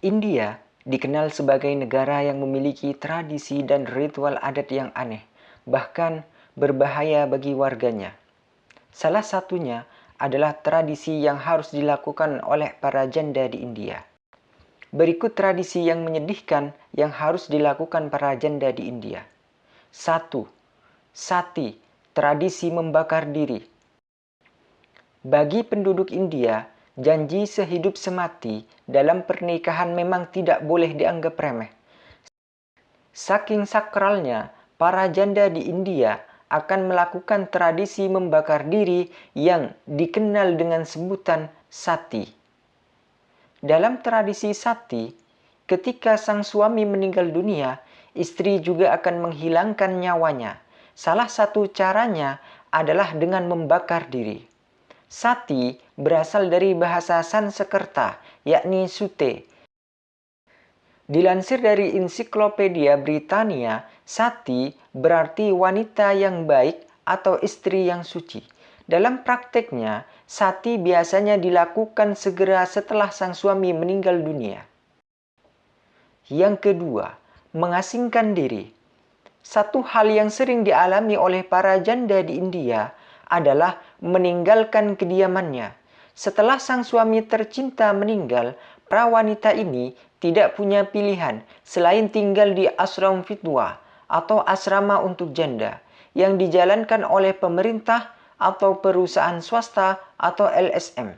India dikenal sebagai negara yang memiliki tradisi dan ritual adat yang aneh, bahkan berbahaya bagi warganya. Salah satunya adalah tradisi yang harus dilakukan oleh para janda di India. Berikut tradisi yang menyedihkan yang harus dilakukan para janda di India. 1. Sati, tradisi membakar diri. Bagi penduduk India, janji sehidup semati dalam pernikahan memang tidak boleh dianggap remeh. Saking sakralnya, para janda di India akan melakukan tradisi membakar diri yang dikenal dengan sebutan sati. Dalam tradisi sati, ketika sang suami meninggal dunia, istri juga akan menghilangkan nyawanya. Salah satu caranya adalah dengan membakar diri. Sati berasal dari bahasa Sanskerta, yakni sute. Dilansir dari Ensiklopedia Britania, sati berarti wanita yang baik atau istri yang suci. Dalam prakteknya, sati biasanya dilakukan segera setelah sang suami meninggal dunia. Yang kedua, mengasingkan diri. Satu hal yang sering dialami oleh para janda di India adalah meninggalkan kediamannya. Setelah sang suami tercinta meninggal, para wanita ini tidak punya pilihan selain tinggal di asram fitwa atau asrama untuk janda yang dijalankan oleh pemerintah atau perusahaan swasta atau LSM.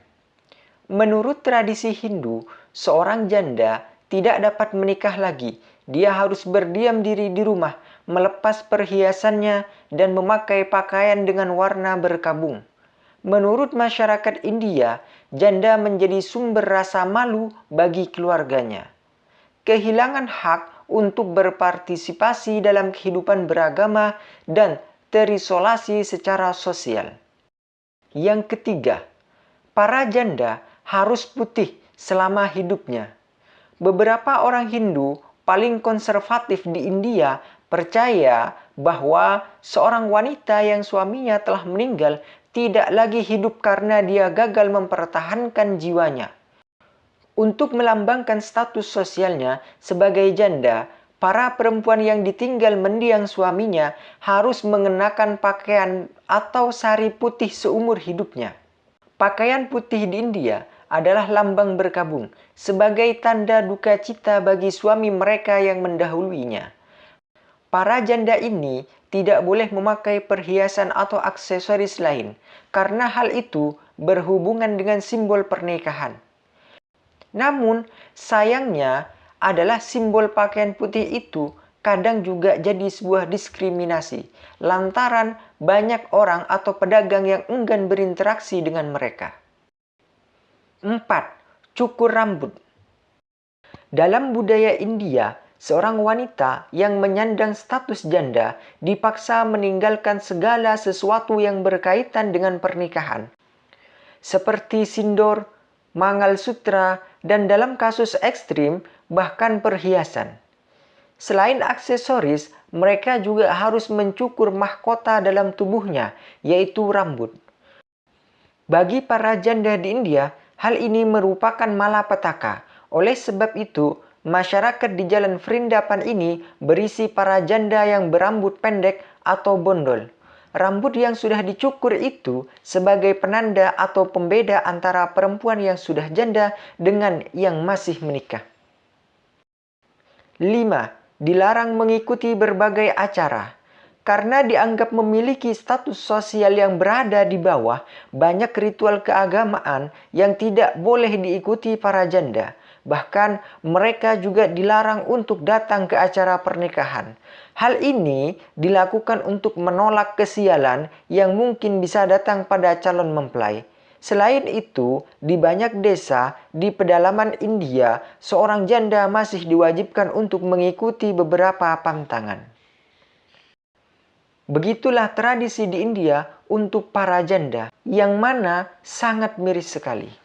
Menurut tradisi Hindu, seorang janda tidak dapat menikah lagi. Dia harus berdiam diri di rumah melepas perhiasannya dan memakai pakaian dengan warna berkabung. Menurut masyarakat India, janda menjadi sumber rasa malu bagi keluarganya. Kehilangan hak untuk berpartisipasi dalam kehidupan beragama dan terisolasi secara sosial. Yang ketiga, para janda harus putih selama hidupnya. Beberapa orang Hindu paling konservatif di India percaya bahwa seorang wanita yang suaminya telah meninggal tidak lagi hidup karena dia gagal mempertahankan jiwanya. Untuk melambangkan status sosialnya sebagai janda, para perempuan yang ditinggal mendiang suaminya harus mengenakan pakaian atau sari putih seumur hidupnya. Pakaian putih di India adalah lambang berkabung sebagai tanda duka cita bagi suami mereka yang mendahuluinya. Para janda ini tidak boleh memakai perhiasan atau aksesoris lain karena hal itu berhubungan dengan simbol pernikahan. Namun, sayangnya adalah simbol pakaian putih itu kadang juga jadi sebuah diskriminasi lantaran banyak orang atau pedagang yang enggan berinteraksi dengan mereka. 4. Cukur rambut Dalam budaya India, seorang wanita yang menyandang status janda dipaksa meninggalkan segala sesuatu yang berkaitan dengan pernikahan, seperti sindor, mangal sutra, dan dalam kasus ekstrim bahkan perhiasan. Selain aksesoris, mereka juga harus mencukur mahkota dalam tubuhnya, yaitu rambut. Bagi para janda di India, hal ini merupakan malapetaka. Oleh sebab itu, Masyarakat di jalan Vrindapan ini berisi para janda yang berambut pendek atau bondol. Rambut yang sudah dicukur itu sebagai penanda atau pembeda antara perempuan yang sudah janda dengan yang masih menikah. 5. Dilarang mengikuti berbagai acara. Karena dianggap memiliki status sosial yang berada di bawah, banyak ritual keagamaan yang tidak boleh diikuti para janda Bahkan mereka juga dilarang untuk datang ke acara pernikahan. Hal ini dilakukan untuk menolak kesialan yang mungkin bisa datang pada calon mempelai. Selain itu, di banyak desa di pedalaman India, seorang janda masih diwajibkan untuk mengikuti beberapa pantangan. Begitulah tradisi di India untuk para janda, yang mana sangat miris sekali.